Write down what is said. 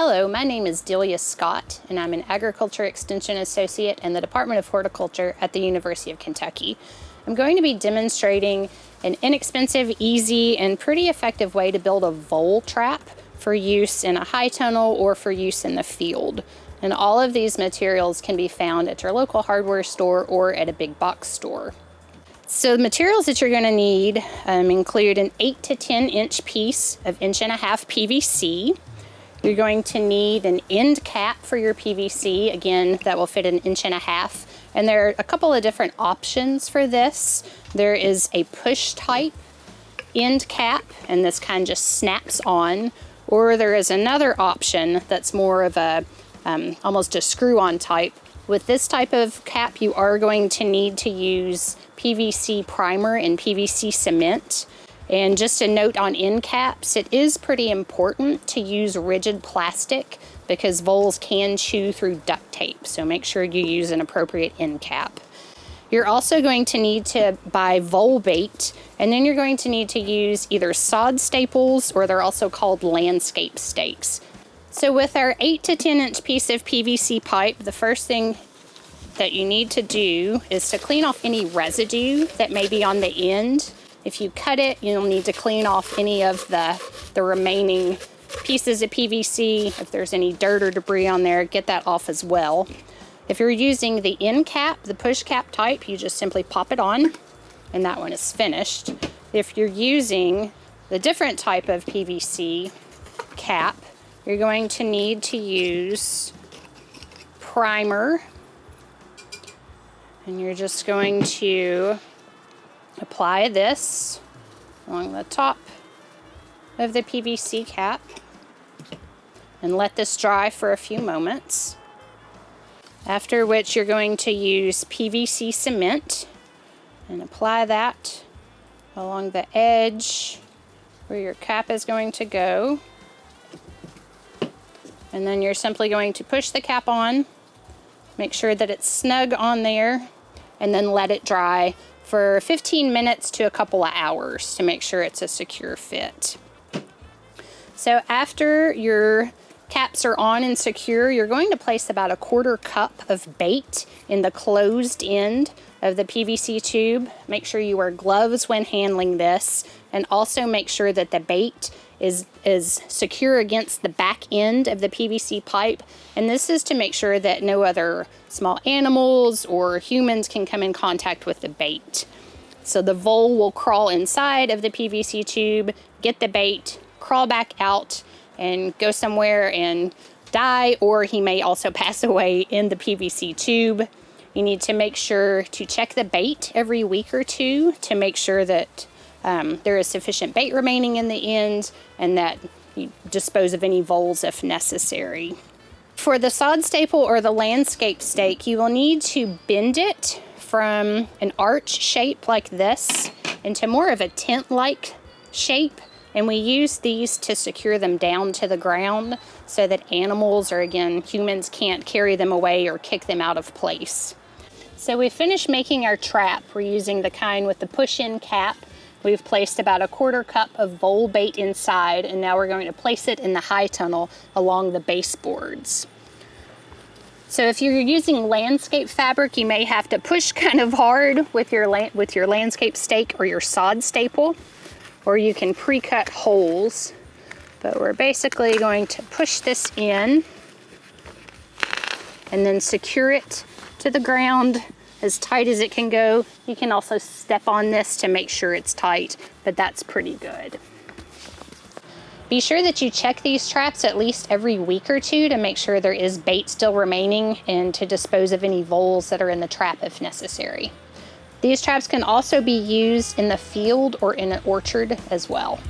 Hello, my name is Delia Scott, and I'm an Agriculture Extension Associate in the Department of Horticulture at the University of Kentucky. I'm going to be demonstrating an inexpensive, easy, and pretty effective way to build a vole trap for use in a high tunnel or for use in the field. And all of these materials can be found at your local hardware store or at a big box store. So the materials that you're going to need um, include an 8 to 10 inch piece of inch and a half PVC, you're going to need an end cap for your PVC. Again, that will fit an inch and a half. And there are a couple of different options for this. There is a push type end cap, and this kind just snaps on. Or there is another option that's more of a, um, almost a screw-on type. With this type of cap, you are going to need to use PVC primer and PVC cement. And just a note on end caps, it is pretty important to use rigid plastic because voles can chew through duct tape. So make sure you use an appropriate end cap. You're also going to need to buy vole bait, and then you're going to need to use either sod staples or they're also called landscape stakes. So with our 8 to 10 inch piece of PVC pipe, the first thing that you need to do is to clean off any residue that may be on the end if you cut it, you'll need to clean off any of the, the remaining pieces of PVC. If there's any dirt or debris on there, get that off as well. If you're using the end cap, the push cap type, you just simply pop it on and that one is finished. If you're using the different type of PVC cap, you're going to need to use primer and you're just going to apply this along the top of the PVC cap and let this dry for a few moments. After which you're going to use PVC cement and apply that along the edge where your cap is going to go. And then you're simply going to push the cap on, make sure that it's snug on there, and then let it dry for 15 minutes to a couple of hours to make sure it's a secure fit. So after your caps are on and secure, you're going to place about a quarter cup of bait in the closed end of the PVC tube. Make sure you wear gloves when handling this and also make sure that the bait is, is secure against the back end of the PVC pipe. And this is to make sure that no other small animals or humans can come in contact with the bait. So the vole will crawl inside of the PVC tube, get the bait, crawl back out and go somewhere and die, or he may also pass away in the PVC tube. You need to make sure to check the bait every week or two to make sure that um, there is sufficient bait remaining in the end and that you dispose of any voles if necessary. For the sod staple or the landscape stake, you will need to bend it from an arch shape like this into more of a tent-like shape and we use these to secure them down to the ground so that animals or again humans can't carry them away or kick them out of place. So we finished making our trap. We're using the kind with the push-in cap We've placed about a quarter cup of vole bait inside and now we're going to place it in the high tunnel along the baseboards. So if you're using landscape fabric, you may have to push kind of hard with your, with your landscape stake or your sod staple, or you can pre-cut holes. But we're basically going to push this in and then secure it to the ground as tight as it can go. You can also step on this to make sure it's tight, but that's pretty good. Be sure that you check these traps at least every week or two to make sure there is bait still remaining and to dispose of any voles that are in the trap if necessary. These traps can also be used in the field or in an orchard as well.